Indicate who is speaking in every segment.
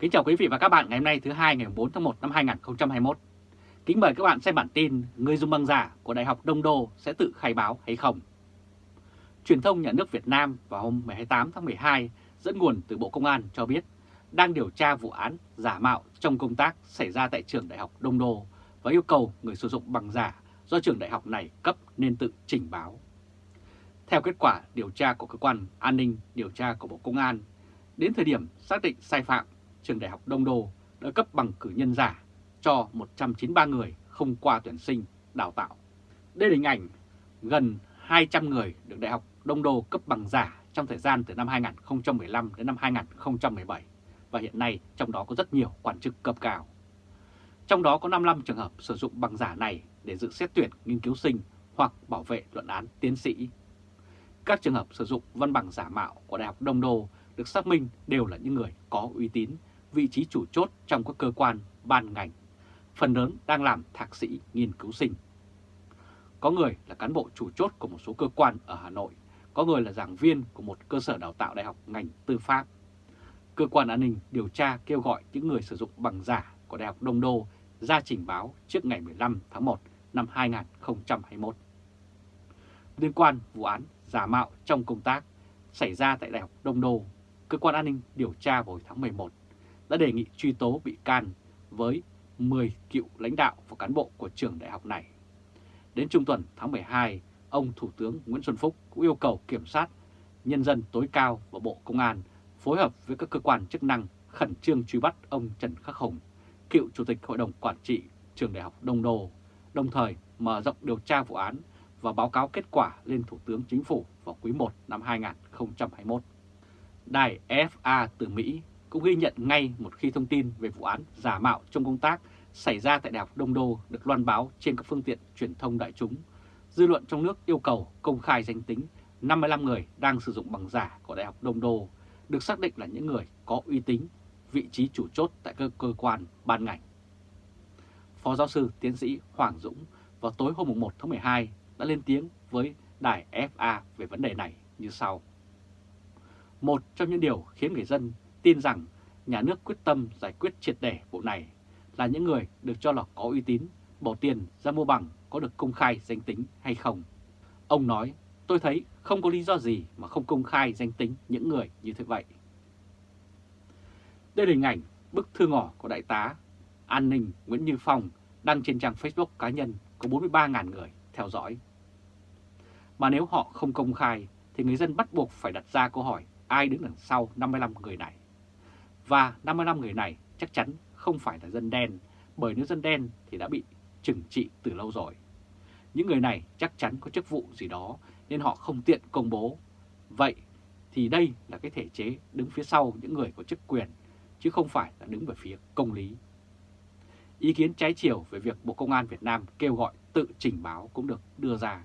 Speaker 1: Kính chào quý vị và các bạn ngày hôm nay thứ hai ngày 4 tháng 1 năm 2021. Kính mời các bạn xem bản tin người dùng bằng giả của Đại học Đông Đô sẽ tự khai báo hay không. Truyền thông nhà nước Việt Nam vào hôm 28 tháng 12 dẫn nguồn từ Bộ Công an cho biết đang điều tra vụ án giả mạo trong công tác xảy ra tại trường Đại học Đông Đô và yêu cầu người sử dụng bằng giả do trường đại học này cấp nên tự trình báo. Theo kết quả điều tra của cơ quan an ninh điều tra của Bộ Công an, đến thời điểm xác định sai phạm, trường đại học Đông Đô đã cấp bằng cử nhân giả cho 193 người không qua tuyển sinh, đào tạo. Đây là hình ảnh gần 200 người được Đại học Đông Đô cấp bằng giả trong thời gian từ năm 2015 đến năm 2017 và hiện nay trong đó có rất nhiều quan chức cấp cao. Trong đó có 55 trường hợp sử dụng bằng giả này để dự xét tuyển nghiên cứu sinh hoặc bảo vệ luận án tiến sĩ. Các trường hợp sử dụng văn bằng giả mạo của Đại học Đông Đô được xác minh đều là những người có uy tín, vị trí chủ chốt trong các cơ quan, ban ngành, phần lớn đang làm thạc sĩ nghiên cứu sinh. Có người là cán bộ chủ chốt của một số cơ quan ở Hà Nội, có người là giảng viên của một cơ sở đào tạo đại học ngành tư pháp. Cơ quan an ninh điều tra kêu gọi những người sử dụng bằng giả của Đại học Đông Đô ra trình báo trước ngày 15 tháng 1 năm 2021. Liên quan vụ án giả mạo trong công tác xảy ra tại Đại học Đông Đô, Cơ quan an ninh điều tra vào tháng 11 đã đề nghị truy tố bị can với 10 cựu lãnh đạo và cán bộ của trường đại học này. Đến trung tuần tháng 12, ông Thủ tướng Nguyễn Xuân Phúc cũng yêu cầu kiểm sát nhân dân tối cao và Bộ Công an phối hợp với các cơ quan chức năng khẩn trương truy bắt ông Trần Khắc Hùng, cựu Chủ tịch Hội đồng Quản trị Trường Đại học Đông Đô, đồng thời mở rộng điều tra vụ án và báo cáo kết quả lên Thủ tướng Chính phủ vào quý 1 năm 2021. Đài FA từ Mỹ cũng ghi nhận ngay một khi thông tin về vụ án giả mạo trong công tác xảy ra tại Đại học Đông Đô được loan báo trên các phương tiện truyền thông đại chúng. Dư luận trong nước yêu cầu công khai danh tính 55 người đang sử dụng bằng giả của Đại học Đông Đô được xác định là những người có uy tín, vị trí chủ chốt tại các cơ quan, ban ngành. Phó giáo sư tiến sĩ Hoàng Dũng vào tối hôm 1 tháng 12 đã lên tiếng với đài FA về vấn đề này như sau. Một trong những điều khiến người dân tin rằng nhà nước quyết tâm giải quyết triệt để vụ này là những người được cho là có uy tín, bỏ tiền ra mua bằng có được công khai danh tính hay không. Ông nói, tôi thấy không có lý do gì mà không công khai danh tính những người như thế vậy. Đây là hình ảnh bức thư ngỏ của Đại tá An ninh Nguyễn Như Phong đăng trên trang Facebook cá nhân có 43.000 người theo dõi. Mà nếu họ không công khai thì người dân bắt buộc phải đặt ra câu hỏi ai đứng đằng sau 55 người này. Và 55 người này chắc chắn không phải là dân đen, bởi nếu dân đen thì đã bị trừng trị từ lâu rồi. Những người này chắc chắn có chức vụ gì đó nên họ không tiện công bố. Vậy thì đây là cái thể chế đứng phía sau những người có chức quyền, chứ không phải là đứng về phía công lý. Ý kiến trái chiều về việc Bộ Công an Việt Nam kêu gọi tự trình báo cũng được đưa ra.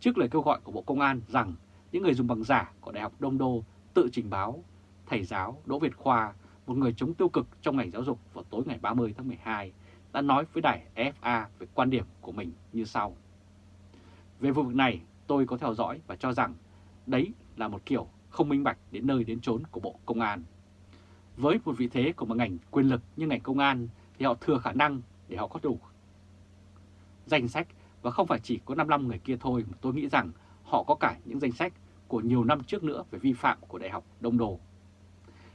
Speaker 1: Trước lời kêu gọi của Bộ Công an rằng những người dùng bằng giả của Đại học Đông Đô tự trình báo, thầy giáo Đỗ Việt Khoa, một người chống tiêu cực trong ngành giáo dục vào tối ngày 30 tháng 12, đã nói với đài FA về quan điểm của mình như sau. Về vụ việc này, tôi có theo dõi và cho rằng đấy là một kiểu không minh bạch đến nơi đến chốn của Bộ Công an. Với một vị thế của một ngành quyền lực như ngành công an thì họ thừa khả năng để họ có đủ danh sách và không phải chỉ có 55 người kia thôi mà tôi nghĩ rằng họ có cả những danh sách của nhiều năm trước nữa về vi phạm của Đại học Đông Đô.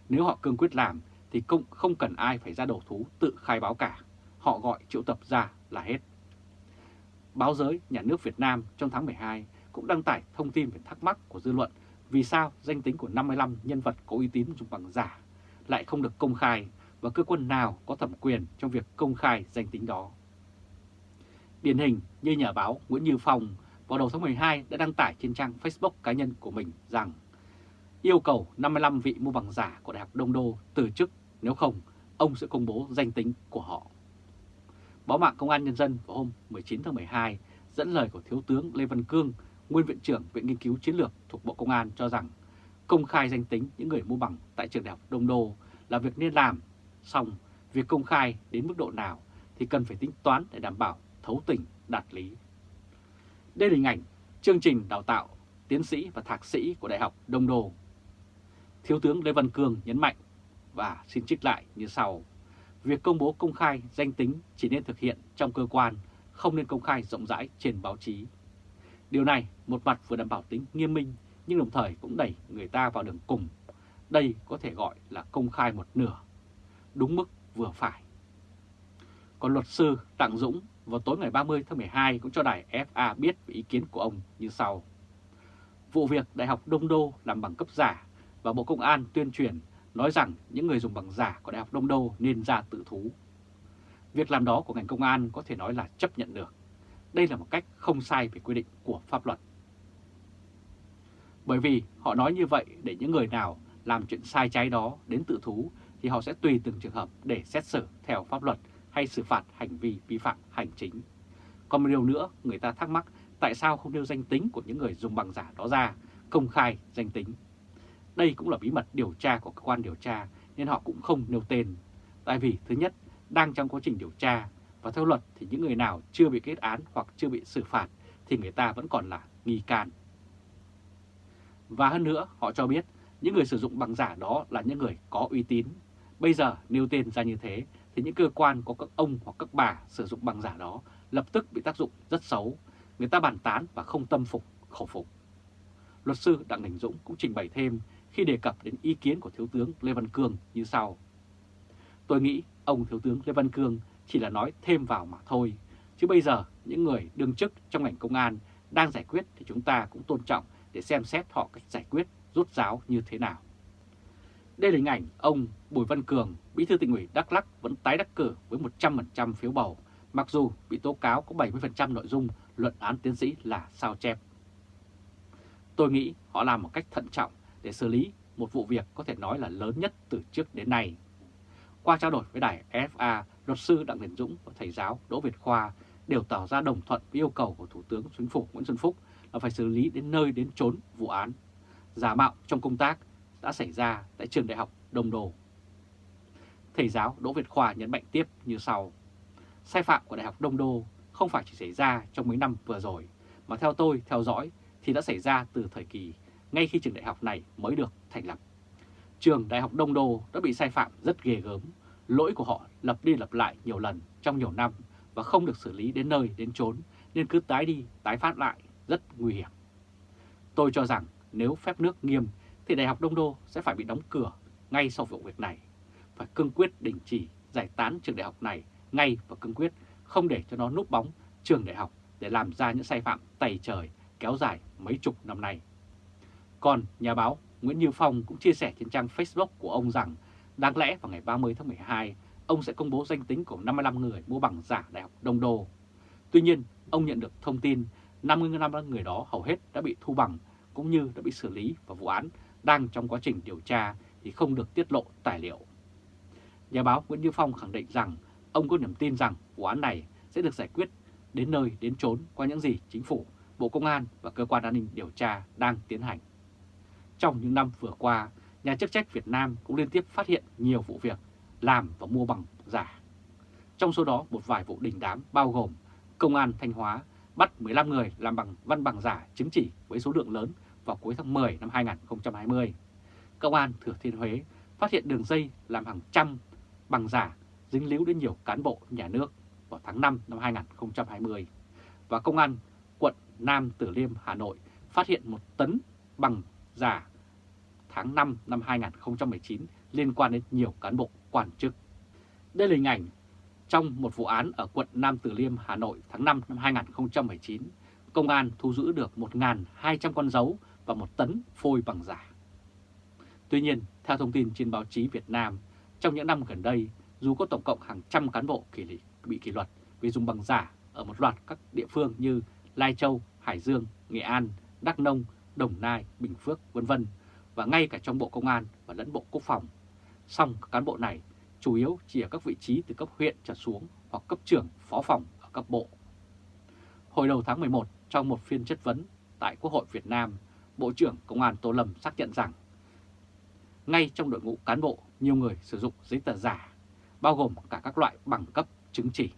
Speaker 1: Nếu họ cương quyết làm thì cũng không cần ai phải ra đầu thú tự khai báo cả, họ gọi triệu tập ra là hết. Báo giới Nhà nước Việt Nam trong tháng 12 cũng đăng tải thông tin về thắc mắc của dư luận vì sao danh tính của 55 nhân vật có uy tín dùng bằng giả lại không được công khai và cơ quan nào có thẩm quyền trong việc công khai danh tính đó. Điển hình như nhà báo Nguyễn Như Phong vào đầu tháng 12 đã đăng tải trên trang Facebook cá nhân của mình rằng yêu cầu 55 vị mua bằng giả của Đại học Đông Đô từ chức, nếu không, ông sẽ công bố danh tính của họ. Báo mạng Công an Nhân dân vào hôm 19 tháng 12 dẫn lời của Thiếu tướng Lê Văn Cương, Nguyên Viện trưởng Viện Nghiên cứu Chiến lược thuộc Bộ Công an cho rằng công khai danh tính những người mua bằng tại trường Đại học Đông Đô là việc nên làm, song việc công khai đến mức độ nào thì cần phải tính toán để đảm bảo thấu tình đạt lý. Đây là hình ảnh chương trình đào tạo tiến sĩ và thạc sĩ của Đại học Đông Đô. Thiếu tướng Lê Văn Cương nhấn mạnh, và xin trích lại như sau. Việc công bố công khai danh tính chỉ nên thực hiện trong cơ quan, không nên công khai rộng rãi trên báo chí. Điều này một mặt vừa đảm bảo tính nghiêm minh nhưng đồng thời cũng đẩy người ta vào đường cùng. Đây có thể gọi là công khai một nửa, đúng mức vừa phải. Còn luật sư Đặng Dũng vào tối ngày 30 tháng 12 cũng cho đài FA biết về ý kiến của ông như sau. Vụ việc Đại học Đông Đô làm bằng cấp giả và Bộ Công an tuyên truyền nói rằng những người dùng bằng giả của Đại học Đông Đô nên ra tự thú. Việc làm đó của ngành công an có thể nói là chấp nhận được. Đây là một cách không sai về quy định của pháp luật. Bởi vì họ nói như vậy để những người nào làm chuyện sai trái đó đến tự thú thì họ sẽ tùy từng trường hợp để xét xử theo pháp luật hay xử phạt hành vi vi phạm hành chính. Còn một điều nữa, người ta thắc mắc tại sao không nêu danh tính của những người dùng bằng giả đó ra, công khai danh tính. Đây cũng là bí mật điều tra của cơ quan điều tra nên họ cũng không nêu tên. Tại vì thứ nhất, đang trong quá trình điều tra và theo luật thì những người nào chưa bị kết án hoặc chưa bị xử phạt thì người ta vẫn còn là nghi can. Và hơn nữa, họ cho biết những người sử dụng bằng giả đó là những người có uy tín. Bây giờ nêu tên ra như thế thì những cơ quan có các ông hoặc các bà sử dụng bằng giả đó lập tức bị tác dụng rất xấu. Người ta bàn tán và không tâm phục, khẩu phục. Luật sư Đặng Đình Dũng cũng trình bày thêm khi đề cập đến ý kiến của Thiếu tướng Lê Văn Cương như sau. Tôi nghĩ ông Thiếu tướng Lê Văn Cương chỉ là nói thêm vào mà thôi. Chứ bây giờ những người đương chức trong ngành công an đang giải quyết thì chúng ta cũng tôn trọng để xem xét họ cách giải quyết rút giáo như thế nào. Đây là hình ảnh ông Bùi Văn Cường, bí thư tỉnh ủy Đắk lắc vẫn tái đắc cử với 100% phiếu bầu, mặc dù bị tố cáo có 70% nội dung luận án tiến sĩ là sao chép. Tôi nghĩ họ làm một cách thận trọng để xử lý một vụ việc có thể nói là lớn nhất từ trước đến nay. Qua trao đổi với đài FA, luật sư Đặng Đình Dũng và thầy giáo Đỗ Việt Khoa đều tỏ ra đồng thuận với yêu cầu của Thủ tướng Chính phủ Nguyễn Xuân Phúc là phải xử lý đến nơi đến chốn vụ án. Giả mạo trong công tác đã xảy ra tại trường đại học Đông Đô. Thầy giáo Đỗ Việt Khoa nhấn mạnh tiếp như sau. Sai phạm của Đại học Đông Đô không phải chỉ xảy ra trong mấy năm vừa rồi, mà theo tôi theo dõi thì đã xảy ra từ thời kỳ ngay khi trường đại học này mới được thành lập. Trường Đại học Đông Đô đã bị sai phạm rất ghê gớm, lỗi của họ lập đi lập lại nhiều lần trong nhiều năm và không được xử lý đến nơi đến chốn nên cứ tái đi tái phát lại rất nguy hiểm. Tôi cho rằng nếu phép nước nghiêm thì Đại học Đông Đô sẽ phải bị đóng cửa ngay sau vụ việc này. Phải cương quyết đình chỉ giải tán trường đại học này ngay và cương quyết không để cho nó núp bóng trường đại học để làm ra những sai phạm tày trời kéo dài mấy chục năm nay. Còn nhà báo Nguyễn Như Phong cũng chia sẻ trên trang Facebook của ông rằng đáng lẽ vào ngày 30 tháng 12 ông sẽ công bố danh tính của 55 người mua bằng giả Đại học Đông Đô. Tuy nhiên, ông nhận được thông tin 55 người đó hầu hết đã bị thu bằng cũng như đã bị xử lý và vụ án đang trong quá trình điều tra thì không được tiết lộ tài liệu. Nhà báo Nguyễn Như Phong khẳng định rằng ông có niềm tin rằng vụ án này sẽ được giải quyết đến nơi đến chốn qua những gì chính phủ, Bộ Công an và Cơ quan An ninh điều tra đang tiến hành. Trong những năm vừa qua, nhà chức trách Việt Nam cũng liên tiếp phát hiện nhiều vụ việc làm và mua bằng giả. Trong số đó một vài vụ đình đám bao gồm Công an Thanh Hóa bắt 15 người làm bằng văn bằng giả chứng chỉ với số lượng lớn vào cuối tháng 10 năm 2020. Công an Thừa Thiên Huế phát hiện đường dây làm hàng trăm bằng giả dính líu đến nhiều cán bộ nhà nước vào tháng 5 năm 2020. Và Công an quận Nam Tử Liêm, Hà Nội phát hiện một tấn bằng giả tháng 5 năm 2019 liên quan đến nhiều cán bộ quan chức. Đây là hình ảnh trong một vụ án ở quận Nam Từ Liêm, Hà Nội tháng 5 năm 2019, công an thu giữ được 1.200 con dấu và một tấn phôi bằng giả. Tuy nhiên, theo thông tin trên báo chí Việt Nam, trong những năm gần đây, dù có tổng cộng hàng trăm cán bộ kỷ lý, bị kỷ luật vì dùng bằng giả ở một loạt các địa phương như Lai Châu, Hải Dương, Nghệ An, Đắk Nông, Đồng Nai, Bình Phước, vân vân và ngay cả trong Bộ Công an và lẫn Bộ Quốc phòng. Song các cán bộ này chủ yếu chỉ ở các vị trí từ cấp huyện trở xuống hoặc cấp trưởng phó phòng ở cấp bộ. Hồi đầu tháng 11, trong một phiên chất vấn tại Quốc hội Việt Nam, Bộ trưởng Công an Tô Lâm xác nhận rằng ngay trong đội ngũ cán bộ, nhiều người sử dụng giấy tờ giả, bao gồm cả các loại bằng cấp chứng chỉ.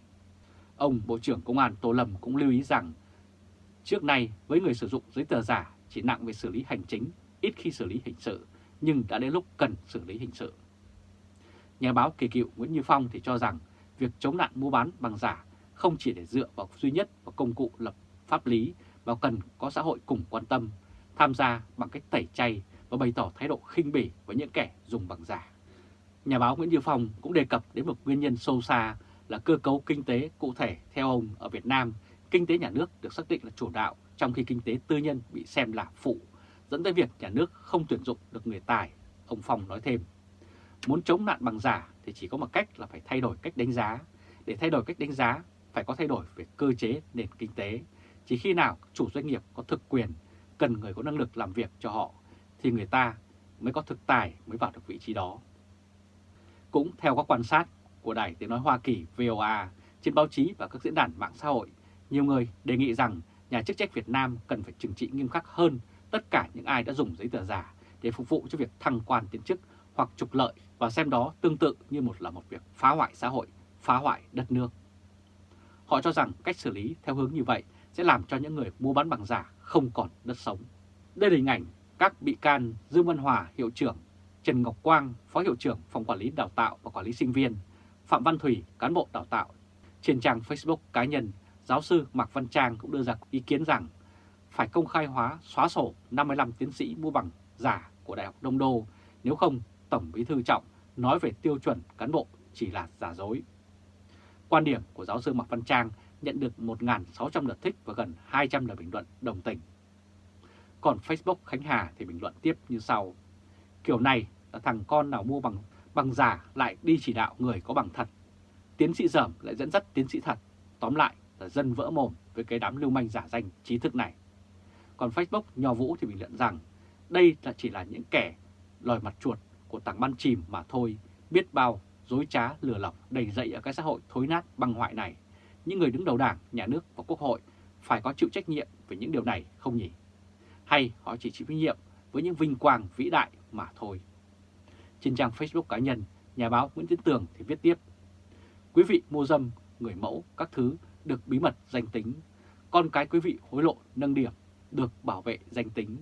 Speaker 1: Ông Bộ trưởng Công an Tô Lâm cũng lưu ý rằng trước nay với người sử dụng giấy tờ giả chỉ nặng về xử lý hành chính, ít khi xử lý hình sự, nhưng đã đến lúc cần xử lý hình sự. Nhà báo kỳ cựu Nguyễn Như Phong thì cho rằng việc chống nạn mua bán bằng giả không chỉ để dựa vào duy nhất vào công cụ lập pháp lý mà cần có xã hội cùng quan tâm, tham gia bằng cách tẩy chay và bày tỏ thái độ khinh bỉ với những kẻ dùng bằng giả. Nhà báo Nguyễn Như Phong cũng đề cập đến một nguyên nhân sâu xa là cơ cấu kinh tế cụ thể theo ông ở Việt Nam, kinh tế nhà nước được xác định là chủ đạo trong khi kinh tế tư nhân bị xem là phụ, dẫn tới việc nhà nước không tuyển dụng được người tài, ông Phong nói thêm. Muốn chống nạn bằng giả thì chỉ có một cách là phải thay đổi cách đánh giá. Để thay đổi cách đánh giá, phải có thay đổi về cơ chế nền kinh tế. Chỉ khi nào chủ doanh nghiệp có thực quyền, cần người có năng lực làm việc cho họ, thì người ta mới có thực tài mới vào được vị trí đó. Cũng theo các quan sát của Đài Tiếng Nói Hoa Kỳ VOA trên báo chí và các diễn đàn mạng xã hội, nhiều người đề nghị rằng nhà chức trách Việt Nam cần phải trừng trị nghiêm khắc hơn tất cả những ai đã dùng giấy tờ giả để phục vụ cho việc thăng quan tiến chức hoặc trục lợi và xem đó tương tự như một là một việc phá hoại xã hội, phá hoại đất nước. Họ cho rằng cách xử lý theo hướng như vậy sẽ làm cho những người mua bán bằng giả không còn đất sống. Đây là hình ảnh các bị can Dương Văn Hòa, hiệu trưởng, Trần Ngọc Quang, phó hiệu trưởng phòng quản lý đào tạo và quản lý sinh viên, Phạm Văn Thủy, cán bộ đào tạo. Trên trang Facebook cá nhân, giáo sư Mạc Văn Trang cũng đưa ra ý kiến rằng phải công khai hóa xóa sổ 55 tiến sĩ mua bằng giả của Đại học Đông Đô, nếu không Tổng Bí thư Trọng nói về tiêu chuẩn cán bộ chỉ là giả dối. Quan điểm của giáo sư Mạc Văn Trang nhận được 1.600 lượt thích và gần 200 lượt bình luận đồng tình. Còn Facebook Khánh Hà thì bình luận tiếp như sau. Kiểu này là thằng con nào mua bằng bằng giả lại đi chỉ đạo người có bằng thật. Tiến sĩ dởm lại dẫn dắt tiến sĩ thật. Tóm lại là dân vỡ mồm với cái đám lưu manh giả danh trí thức này. Còn Facebook Nho Vũ thì bình luận rằng đây là chỉ là những kẻ lòi mặt chuột của tảng băng chìm mà thôi, biết bao dối trá lừa lọc đầy dậy ở cái xã hội thối nát băng hoại này. Những người đứng đầu đảng, nhà nước và quốc hội phải có chịu trách nhiệm về những điều này không nhỉ? Hay họ chỉ chịu trách nhiệm với những vinh quang vĩ đại mà thôi? Trên trang Facebook cá nhân, nhà báo Nguyễn Tiến Tường thì viết tiếp Quý vị mua dâm, người mẫu, các thứ được bí mật danh tính. Con cái quý vị hối lộ nâng điểm, được bảo vệ danh tính.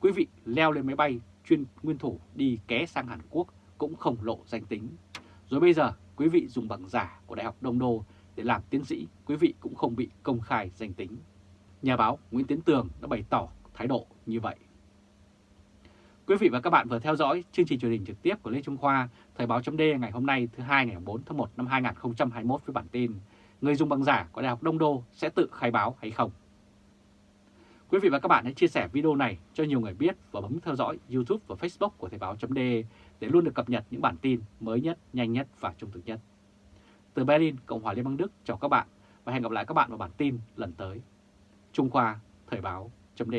Speaker 1: Quý vị leo lên máy bay chuyên nguyên thủ đi ké sang Hàn Quốc cũng không lộ danh tính. Rồi bây giờ quý vị dùng bằng giả của Đại học Đông Đô để làm tiến sĩ, quý vị cũng không bị công khai danh tính. Nhà báo Nguyễn Tiến Tường đã bày tỏ thái độ như vậy. Quý vị và các bạn vừa theo dõi chương trình truyền hình trực tiếp của Lê Trung Khoa, Thời báo chấm ngày hôm nay thứ hai ngày 4 tháng 1 năm 2021 với bản tin Người dùng bằng giả của Đại học Đông Đô sẽ tự khai báo hay không? Quý vị và các bạn hãy chia sẻ video này cho nhiều người biết và bấm theo dõi YouTube và Facebook của Thời Báo .de để luôn được cập nhật những bản tin mới nhất, nhanh nhất và trung thực nhất. Từ Berlin, Cộng hòa Liên bang Đức chào các bạn và hẹn gặp lại các bạn vào bản tin lần tới. Trung Khoa, Thời báo chấm